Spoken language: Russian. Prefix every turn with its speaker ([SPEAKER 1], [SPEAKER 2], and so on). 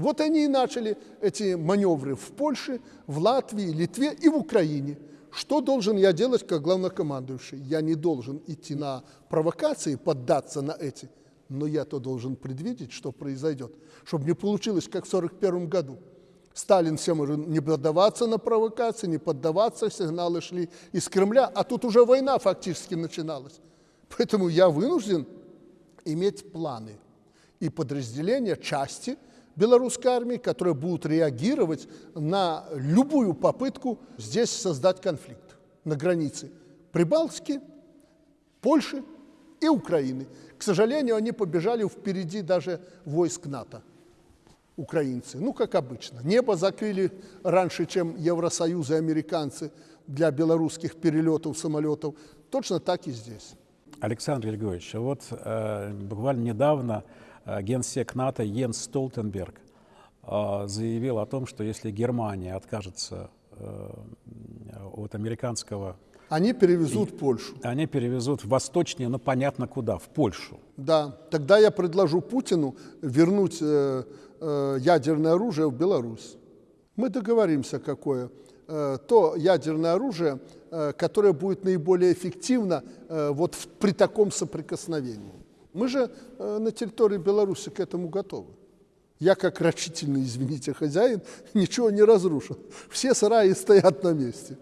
[SPEAKER 1] Вот они и начали эти маневры в Польше, в Латвии, Литве и в Украине. Что должен я делать как главнокомандующий? Я не должен идти на провокации, поддаться на эти, но я-то должен предвидеть, что произойдет, чтобы не получилось, как в 1941 году. Сталин всем не поддаваться на провокации, не поддаваться, сигналы шли из Кремля, а тут уже война фактически начиналась. Поэтому я вынужден иметь планы и подразделения, части белорусской армии, которые будут реагировать на любую попытку здесь создать конфликт на границе Прибалтики, Польши и Украины. К сожалению, они побежали впереди даже войск НАТО украинцы. Ну, как обычно. Небо закрыли раньше, чем Евросоюз и американцы для белорусских перелетов самолетов. Точно так и здесь.
[SPEAKER 2] Александр Григорьевич, вот э, буквально недавно генсек НАТО Йенс Столтенберг э, заявил о том, что если Германия откажется э, от американского
[SPEAKER 1] они перевезут в Польшу.
[SPEAKER 2] Они перевезут восточнее, но понятно куда, в Польшу.
[SPEAKER 1] Да, тогда я предложу Путину вернуть э, э, ядерное оружие в Беларусь. Мы договоримся, какое. Э, то ядерное оружие, э, которое будет наиболее эффективно э, вот в, при таком соприкосновении. Мы же э, на территории Беларуси к этому готовы. Я, как рачительный, извините, хозяин, ничего не разрушил. Все сараи стоят на месте.